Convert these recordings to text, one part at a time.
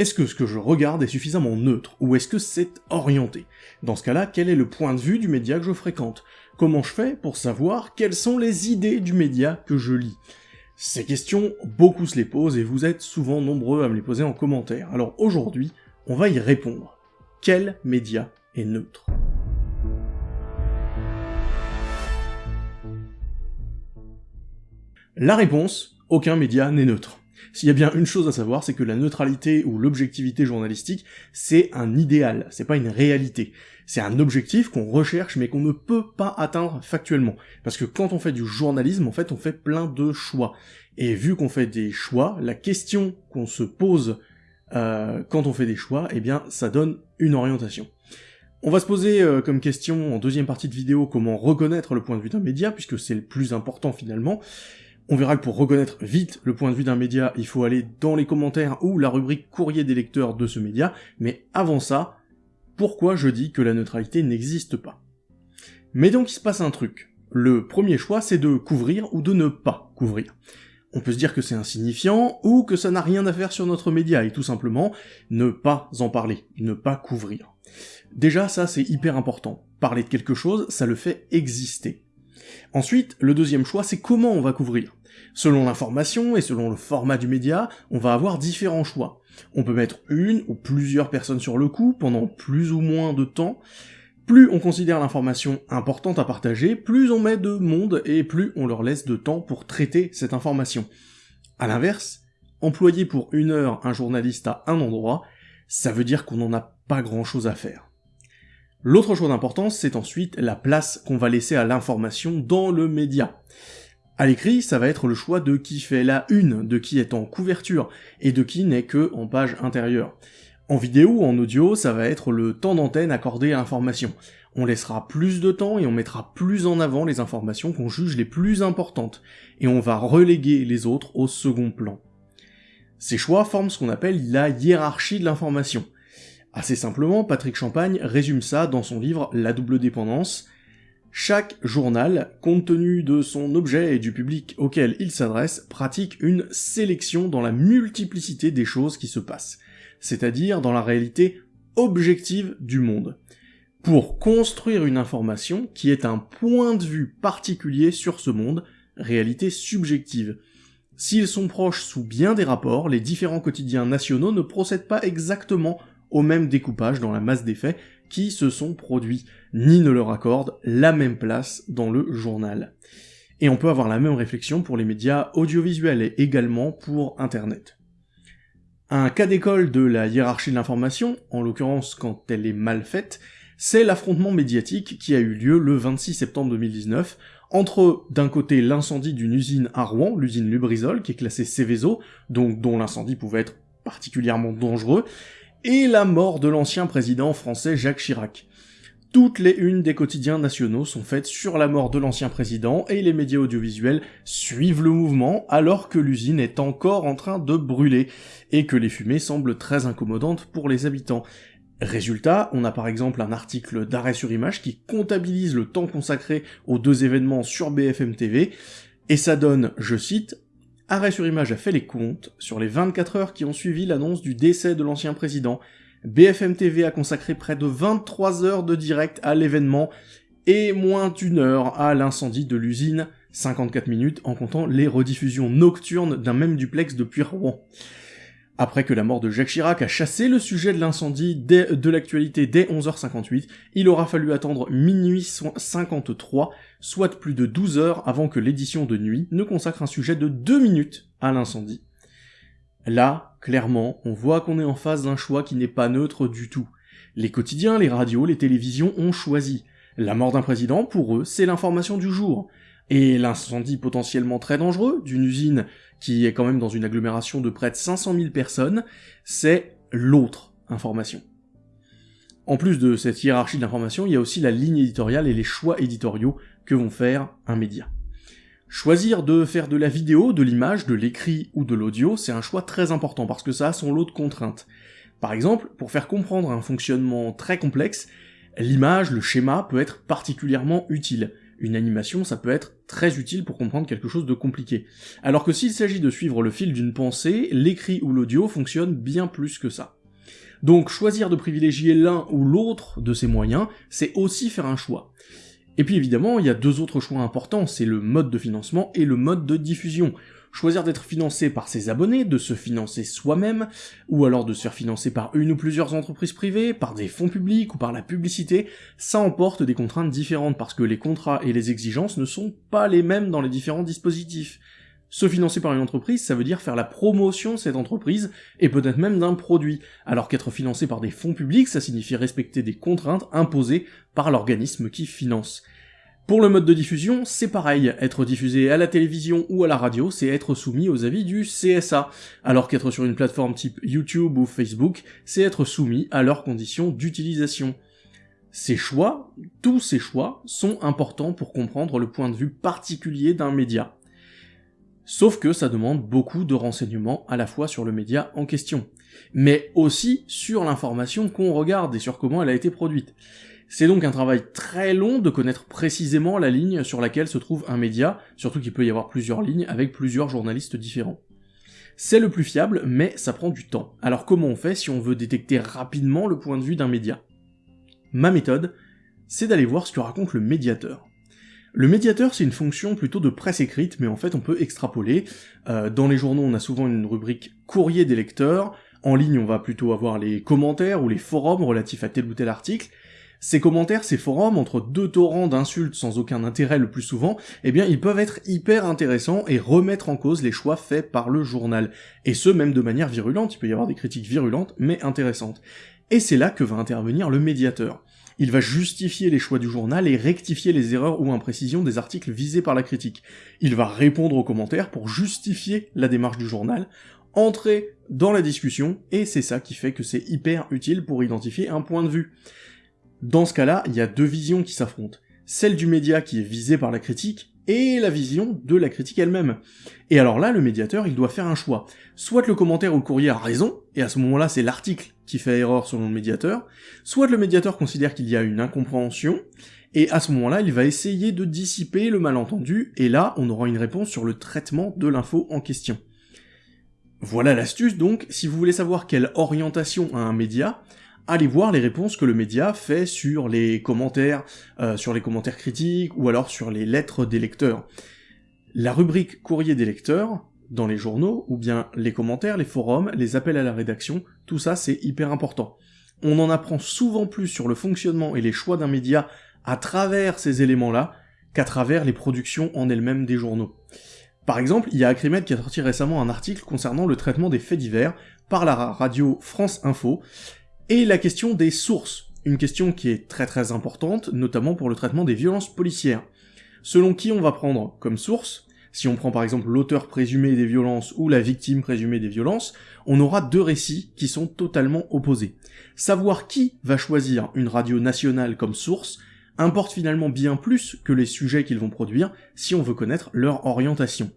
Est-ce que ce que je regarde est suffisamment neutre, ou est-ce que c'est orienté? Dans ce cas-là, quel est le point de vue du média que je fréquente? Comment je fais pour savoir quelles sont les idées du média que je lis? Ces questions, beaucoup se les posent et vous êtes souvent nombreux à me les poser en commentaire. Alors aujourd'hui, on va y répondre. Quel média est neutre? La réponse, aucun média n'est neutre. S'il y a bien une chose à savoir, c'est que la neutralité ou l'objectivité journalistique, c'est un idéal, c'est pas une réalité. C'est un objectif qu'on recherche mais qu'on ne peut pas atteindre factuellement. Parce que quand on fait du journalisme, en fait, on fait plein de choix. Et vu qu'on fait des choix, la question qu'on se pose euh, quand on fait des choix, eh bien, ça donne une orientation. On va se poser euh, comme question en deuxième partie de vidéo comment reconnaître le point de vue d'un média, puisque c'est le plus important finalement, on verra que pour reconnaître vite le point de vue d'un média, il faut aller dans les commentaires ou la rubrique courrier des lecteurs de ce média, mais avant ça, pourquoi je dis que la neutralité n'existe pas? Mais donc il se passe un truc. Le premier choix, c'est de couvrir ou de ne pas couvrir. On peut se dire que c'est insignifiant, ou que ça n'a rien à faire sur notre média, et tout simplement, ne pas en parler, ne pas couvrir. Déjà, ça c'est hyper important. Parler de quelque chose, ça le fait exister. Ensuite, le deuxième choix, c'est comment on va couvrir. Selon l'information et selon le format du média, on va avoir différents choix. On peut mettre une ou plusieurs personnes sur le coup pendant plus ou moins de temps. Plus on considère l'information importante à partager, plus on met de monde et plus on leur laisse de temps pour traiter cette information. A l'inverse, employer pour une heure un journaliste à un endroit, ça veut dire qu'on n'en a pas grand chose à faire. L'autre chose d'importance, c'est ensuite la place qu'on va laisser à l'information dans le média. À l'écrit, ça va être le choix de qui fait la une, de qui est en couverture, et de qui n'est que en page intérieure. En vidéo ou en audio, ça va être le temps d'antenne accordé à l'information. On laissera plus de temps et on mettra plus en avant les informations qu'on juge les plus importantes, et on va reléguer les autres au second plan. Ces choix forment ce qu'on appelle la hiérarchie de l'information. Assez simplement, Patrick Champagne résume ça dans son livre La double dépendance, chaque journal, compte tenu de son objet et du public auquel il s'adresse, pratique une sélection dans la multiplicité des choses qui se passent, c'est-à-dire dans la réalité objective du monde, pour construire une information qui est un point de vue particulier sur ce monde, réalité subjective. S'ils sont proches sous bien des rapports, les différents quotidiens nationaux ne procèdent pas exactement au même découpage dans la masse des faits qui se sont produits, ni ne leur accordent la même place dans le journal. Et on peut avoir la même réflexion pour les médias audiovisuels et également pour Internet. Un cas d'école de la hiérarchie de l'information, en l'occurrence quand elle est mal faite, c'est l'affrontement médiatique qui a eu lieu le 26 septembre 2019 entre d'un côté l'incendie d'une usine à Rouen, l'usine Lubrizol, qui est classée Céveso, donc dont l'incendie pouvait être particulièrement dangereux, et la mort de l'ancien président français Jacques Chirac. Toutes les unes des quotidiens nationaux sont faites sur la mort de l'ancien président et les médias audiovisuels suivent le mouvement alors que l'usine est encore en train de brûler et que les fumées semblent très incommodantes pour les habitants. Résultat, on a par exemple un article d'arrêt sur image qui comptabilise le temps consacré aux deux événements sur BFM TV, et ça donne, je cite, Arrêt sur image a fait les comptes sur les 24 heures qui ont suivi l'annonce du décès de l'ancien président. BFM TV a consacré près de 23 heures de direct à l'événement et moins d'une heure à l'incendie de l'usine, 54 minutes en comptant les rediffusions nocturnes d'un même duplex depuis Rouen. Après que la mort de Jacques Chirac a chassé le sujet de l'incendie de l'actualité dès 11h58, il aura fallu attendre minuit 53, soit plus de 12 heures avant que l'édition de nuit ne consacre un sujet de 2 minutes à l'incendie. Là, clairement, on voit qu'on est en face d'un choix qui n'est pas neutre du tout. Les quotidiens, les radios, les télévisions ont choisi. La mort d'un président, pour eux, c'est l'information du jour. Et l'incendie potentiellement très dangereux d'une usine qui est quand même dans une agglomération de près de 500 000 personnes, c'est l'autre information. En plus de cette hiérarchie d'information, il y a aussi la ligne éditoriale et les choix éditoriaux que vont faire un média. Choisir de faire de la vidéo, de l'image, de l'écrit ou de l'audio, c'est un choix très important parce que ça a son lot de contraintes. Par exemple, pour faire comprendre un fonctionnement très complexe, l'image, le schéma peut être particulièrement utile. Une animation, ça peut être très utile pour comprendre quelque chose de compliqué. Alors que s'il s'agit de suivre le fil d'une pensée, l'écrit ou l'audio fonctionne bien plus que ça. Donc choisir de privilégier l'un ou l'autre de ces moyens, c'est aussi faire un choix. Et puis évidemment, il y a deux autres choix importants, c'est le mode de financement et le mode de diffusion. Choisir d'être financé par ses abonnés, de se financer soi-même, ou alors de se faire financer par une ou plusieurs entreprises privées, par des fonds publics ou par la publicité, ça emporte des contraintes différentes parce que les contrats et les exigences ne sont pas les mêmes dans les différents dispositifs. Se financer par une entreprise, ça veut dire faire la promotion de cette entreprise, et peut-être même d'un produit, alors qu'être financé par des fonds publics, ça signifie respecter des contraintes imposées par l'organisme qui finance. Pour le mode de diffusion, c'est pareil, être diffusé à la télévision ou à la radio, c'est être soumis aux avis du CSA, alors qu'être sur une plateforme type YouTube ou Facebook, c'est être soumis à leurs conditions d'utilisation. Ces choix, tous ces choix, sont importants pour comprendre le point de vue particulier d'un média. Sauf que ça demande beaucoup de renseignements à la fois sur le média en question, mais aussi sur l'information qu'on regarde et sur comment elle a été produite. C'est donc un travail très long de connaître précisément la ligne sur laquelle se trouve un média, surtout qu'il peut y avoir plusieurs lignes avec plusieurs journalistes différents. C'est le plus fiable, mais ça prend du temps. Alors comment on fait si on veut détecter rapidement le point de vue d'un média? Ma méthode, c'est d'aller voir ce que raconte le médiateur. Le médiateur, c'est une fonction plutôt de presse écrite, mais en fait on peut extrapoler. Euh, dans les journaux, on a souvent une rubrique courrier des lecteurs. En ligne, on va plutôt avoir les commentaires ou les forums relatifs à tel ou tel article. Ces commentaires, ces forums, entre deux torrents d'insultes sans aucun intérêt le plus souvent, eh bien ils peuvent être hyper intéressants et remettre en cause les choix faits par le journal. Et ce, même de manière virulente, il peut y avoir des critiques virulentes, mais intéressantes. Et c'est là que va intervenir le médiateur il va justifier les choix du journal et rectifier les erreurs ou imprécisions des articles visés par la critique. Il va répondre aux commentaires pour justifier la démarche du journal, entrer dans la discussion, et c'est ça qui fait que c'est hyper utile pour identifier un point de vue. Dans ce cas-là, il y a deux visions qui s'affrontent. Celle du média qui est visée par la critique, et la vision de la critique elle-même. Et alors là, le médiateur, il doit faire un choix. Soit le commentaire ou le courrier a raison, et à ce moment-là, c'est l'article qui fait erreur selon le médiateur, soit le médiateur considère qu'il y a une incompréhension, et à ce moment-là, il va essayer de dissiper le malentendu, et là, on aura une réponse sur le traitement de l'info en question. Voilà l'astuce donc, si vous voulez savoir quelle orientation a un média, allez voir les réponses que le média fait sur les commentaires, euh, sur les commentaires critiques, ou alors sur les lettres des lecteurs. La rubrique courrier des lecteurs, dans les journaux, ou bien les commentaires, les forums, les appels à la rédaction, tout ça c'est hyper important. On en apprend souvent plus sur le fonctionnement et les choix d'un média à travers ces éléments-là qu'à travers les productions en elles-mêmes des journaux. Par exemple, il y a Acrimed qui a sorti récemment un article concernant le traitement des faits divers par la radio France Info, et la question des sources, une question qui est très très importante, notamment pour le traitement des violences policières. Selon qui on va prendre comme source, si on prend par exemple l'auteur présumé des violences ou la victime présumée des violences, on aura deux récits qui sont totalement opposés. Savoir qui va choisir une radio nationale comme source importe finalement bien plus que les sujets qu'ils vont produire si on veut connaître leur orientation.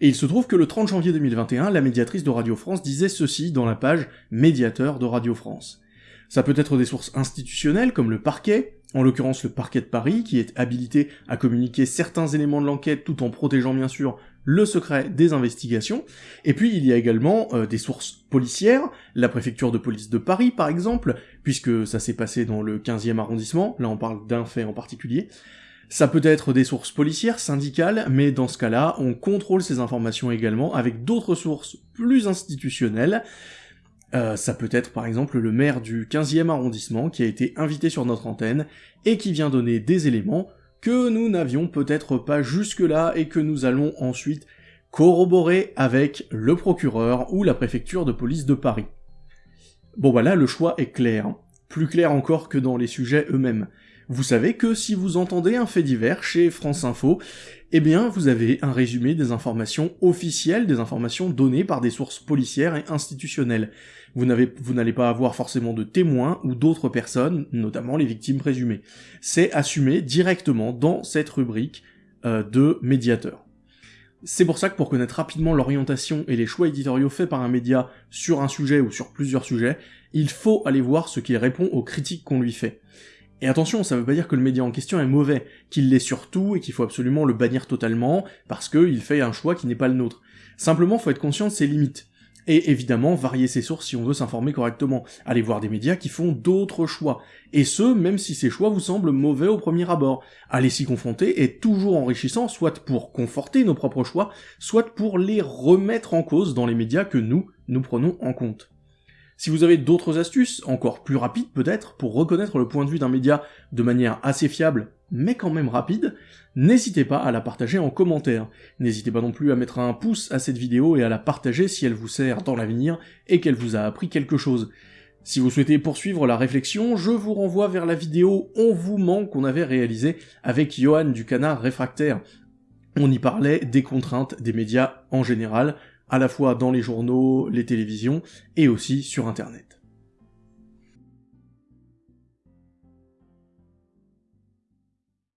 Et il se trouve que le 30 janvier 2021, la médiatrice de Radio France disait ceci dans la page médiateur de Radio France. Ça peut être des sources institutionnelles comme le parquet, en l'occurrence le parquet de Paris, qui est habilité à communiquer certains éléments de l'enquête tout en protégeant bien sûr le secret des investigations. Et puis il y a également euh, des sources policières, la préfecture de police de Paris par exemple, puisque ça s'est passé dans le 15e arrondissement, là on parle d'un fait en particulier. Ça peut être des sources policières, syndicales, mais dans ce cas-là, on contrôle ces informations également avec d'autres sources plus institutionnelles, euh, ça peut être par exemple le maire du 15e arrondissement qui a été invité sur notre antenne et qui vient donner des éléments que nous n'avions peut-être pas jusque-là et que nous allons ensuite corroborer avec le procureur ou la préfecture de police de Paris. Bon bah là le choix est clair, plus clair encore que dans les sujets eux-mêmes. Vous savez que si vous entendez un fait divers chez France Info, eh bien vous avez un résumé des informations officielles, des informations données par des sources policières et institutionnelles. Vous n'allez pas avoir forcément de témoins ou d'autres personnes, notamment les victimes présumées. C'est assumé directement dans cette rubrique euh, de médiateur. C'est pour ça que pour connaître rapidement l'orientation et les choix éditoriaux faits par un média sur un sujet ou sur plusieurs sujets, il faut aller voir ce qu'il répond aux critiques qu'on lui fait. Et attention, ça veut pas dire que le média en question est mauvais, qu'il l'est surtout et qu'il faut absolument le bannir totalement parce qu'il fait un choix qui n'est pas le nôtre. Simplement, faut être conscient de ses limites. Et évidemment, varier ses sources si on veut s'informer correctement. Aller voir des médias qui font d'autres choix. Et ce, même si ces choix vous semblent mauvais au premier abord. Aller s'y confronter est toujours enrichissant, soit pour conforter nos propres choix, soit pour les remettre en cause dans les médias que nous, nous prenons en compte. Si vous avez d'autres astuces, encore plus rapides peut-être, pour reconnaître le point de vue d'un média de manière assez fiable, mais quand même rapide, n'hésitez pas à la partager en commentaire. N'hésitez pas non plus à mettre un pouce à cette vidéo et à la partager si elle vous sert dans l'avenir et qu'elle vous a appris quelque chose. Si vous souhaitez poursuivre la réflexion, je vous renvoie vers la vidéo On vous ment qu'on avait réalisée avec Johan du canard réfractaire. On y parlait des contraintes des médias en général, à la fois dans les journaux, les télévisions, et aussi sur internet.